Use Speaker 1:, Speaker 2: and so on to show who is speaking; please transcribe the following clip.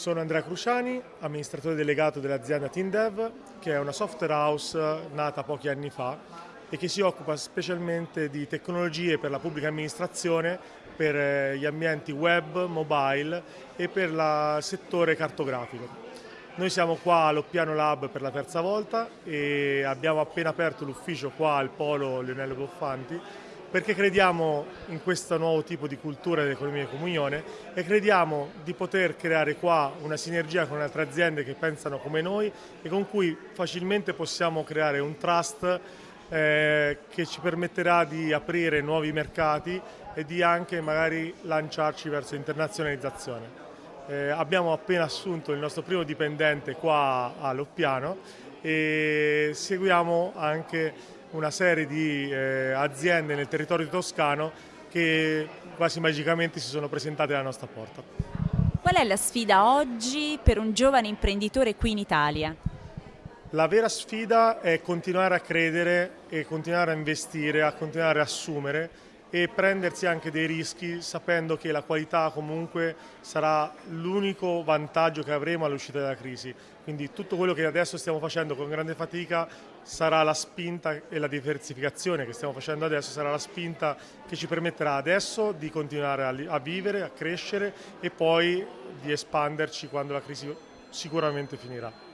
Speaker 1: Sono Andrea Cruciani, amministratore delegato dell'azienda TeamDev, che è una software house nata pochi anni fa e che si occupa specialmente di tecnologie per la pubblica amministrazione, per eh, gli ambienti web, mobile e per il settore cartografico. Noi siamo qua all'Oppiano Lab per la terza volta e abbiamo appena aperto l'ufficio qua al Polo Leonello Boffanti perché crediamo in questo nuovo tipo di cultura dell'economia di comunione e crediamo di poter creare qua una sinergia con altre aziende che pensano come noi e con cui facilmente possiamo creare un trust eh, che ci permetterà di aprire nuovi mercati e di anche magari lanciarci verso l'internazionalizzazione. Eh, abbiamo appena assunto il nostro primo dipendente qua a Loppiano e seguiamo anche una serie di eh, aziende nel territorio toscano che quasi magicamente si sono presentate alla nostra porta.
Speaker 2: Qual è la sfida oggi per un giovane imprenditore qui in Italia?
Speaker 1: La vera sfida è continuare a credere e continuare a investire, a continuare a assumere e prendersi anche dei rischi sapendo che la qualità comunque sarà l'unico vantaggio che avremo all'uscita dalla crisi. Quindi tutto quello che adesso stiamo facendo con grande fatica sarà la spinta e la diversificazione che stiamo facendo adesso sarà la spinta che ci permetterà adesso di continuare a vivere, a crescere e poi di espanderci quando la crisi sicuramente finirà.